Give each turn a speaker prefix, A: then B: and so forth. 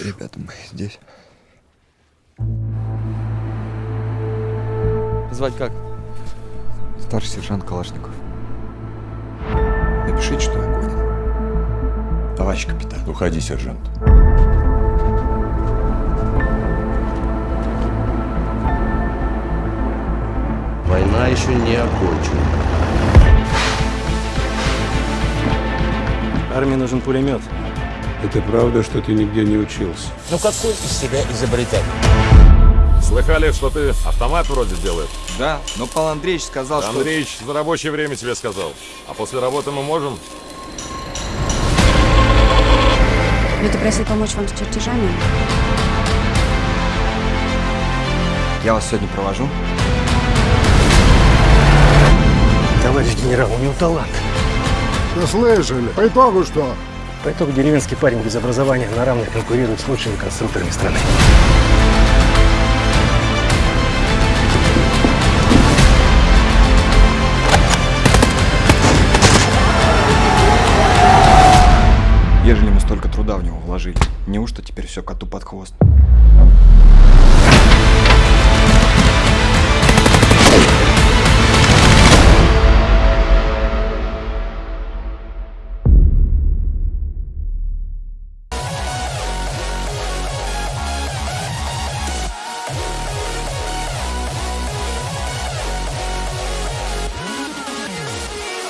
A: Ребята, мы здесь. Звать как?
B: Старший сержант Калашников. Напишите, что я гонен.
C: Товарищ капитан.
D: Уходи, сержант.
E: Война еще не окончена.
F: Армии нужен пулемет.
G: Это правда, что ты нигде не учился?
H: Ну какой из себя изобретатель?
D: Слыхали, что ты автомат вроде делаешь?
B: Да, но Павел Андреевич сказал, что...
D: Андреич за рабочее время тебе сказал. А после работы мы можем?
I: Ну, ты просил помочь вам с чертежами?
B: Я вас сегодня провожу.
H: Товарищ генерал, у него талант.
G: Да слышали. По итогу что?
H: По итогу деревенский парень без образования на равных конкурирует с лучшими конструкторами страны.
B: Ежели мы столько труда в него вложили, неужто теперь все коту под хвост?